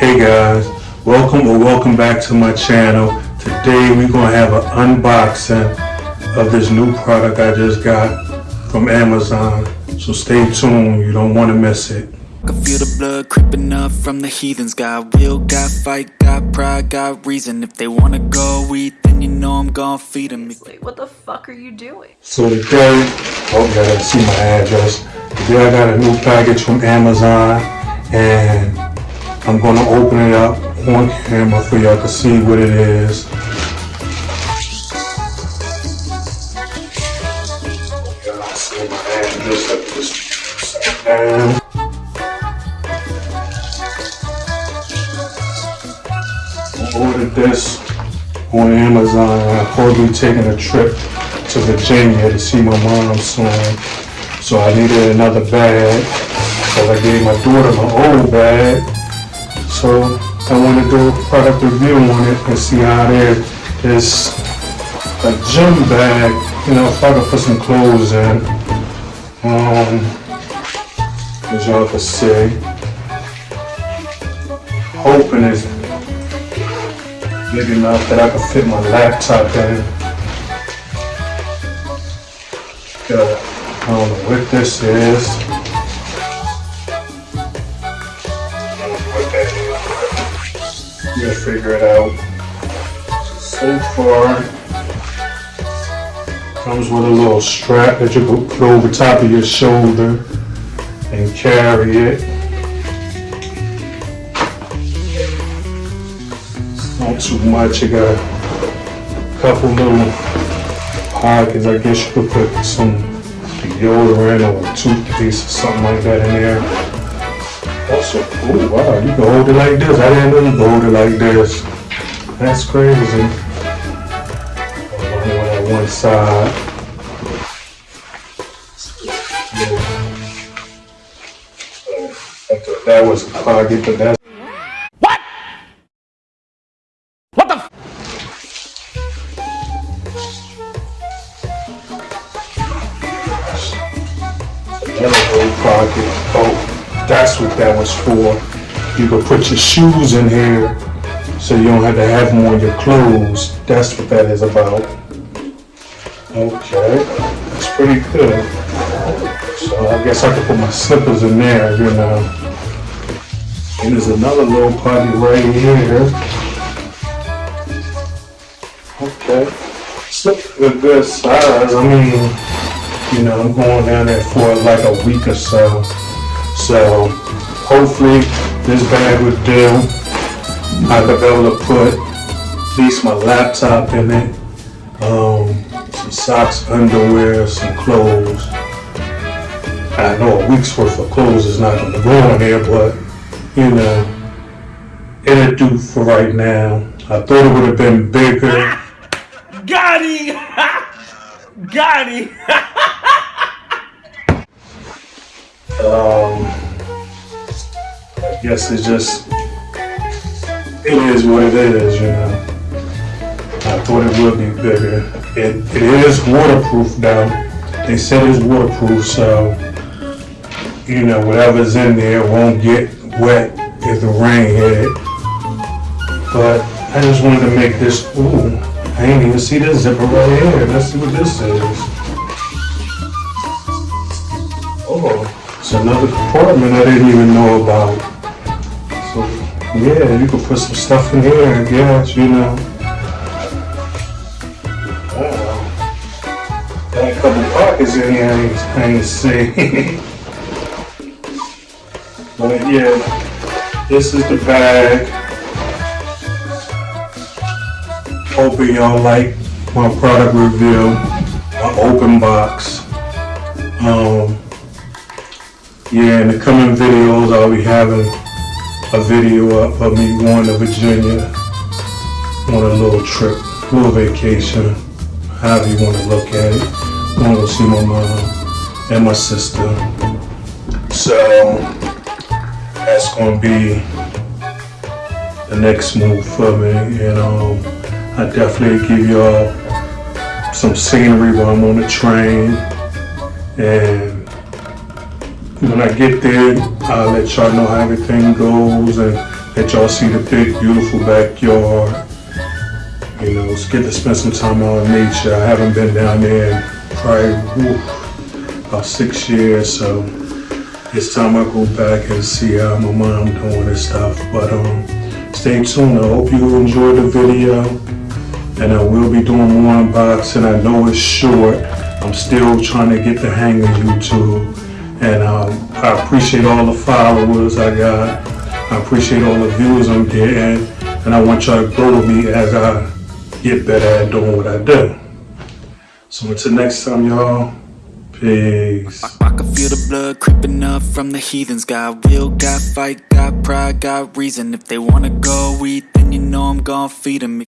Hey guys, welcome or welcome back to my channel. Today we're gonna have an unboxing of this new product I just got from Amazon. So stay tuned, you don't wanna miss it. I feel the blood creeping up from the heathens Got will, got fight, got pride, got reason If they wanna go eat, then you know I'm gonna feed them Wait, what the fuck are you doing? So today, oh you gotta see my address. Today I got a new package from Amazon and I'm gonna open it up on camera for y'all to see what it is. Down. ordered this on Amazon. I'm to taking a trip to Virginia to see my mom soon. So I needed another bag. So I gave my daughter my old bag. So I want to do a product review on it and see how it is. A gym bag, you know, if I could put some clothes in. Um, as y'all can see. Hoping it's big enough that I can fit my laptop in. Got, I don't know what this is. You'll figure it out. So far, comes with a little strap that you put over top of your shoulder and carry it. not too much. You got a couple little pockets. I guess you could put some deodorant or toothpaste or something like that in there. Also, oh wow, you can hold it like this. I didn't know you could hold it like this. That's crazy. On one side. That was pocket, but that's Yellow pocket. Oh, that's what that was for. You could put your shoes in here so you don't have to have them on your clothes. That's what that is about. Okay, that's pretty good. So I guess I could put my slippers in there, you know. And there's another little pocket right here. Okay. Slip a good size. I mean, you know, I'm going down there for like a week or so. So hopefully this bag would do. I could be able to put at least my laptop in it, um, some socks, underwear, some clothes. I know a week's worth of clothes is not going to go in there, but you know, it'll do for right now. I thought it would have been bigger. Got him! Got him! Um, I guess it's just, it is what it is, you know. I thought it would be bigger. It, it is waterproof now. They said it's waterproof, so, you know, whatever's in there won't get wet if the rain hit it. But I just wanted to make this, ooh, I ain't even see this zipper right here. Let's see what this is. It's another compartment I didn't even know about. So, yeah, you could put some stuff in here, I guess, you know. Wow. Got a couple pockets in here I ain't, I see. but yeah, this is the bag. Hoping y'all like my product review, my open box. Um, yeah, in the coming videos, I'll be having a video up of me going to Virginia on a little trip, little vacation, however you want to look at it. Going to see my mom and my sister. So, that's going to be the next move for me. You um, know, I definitely give y'all some scenery while I'm on the train and when I get there, I'll let y'all know how everything goes and Let y'all see the big, beautiful backyard. You know, it's good to spend some time out in nature. I haven't been down there in probably about six years, so it's time I go back and see how my mom doing and stuff. But um, stay tuned. I hope you enjoyed the video, and I will be doing more unboxing. I know it's short. I'm still trying to get the hang of YouTube, and um, I appreciate all the followers I got. I appreciate all the views I'm getting, and I want y'all to grow with me as I get better at doing what I do. So until next time, y'all. Peace. I can feel the blood creeping up from the heathens. Got will, got fight, got pride, got reason. If they wanna go eat, then you know I'm gon' feed them.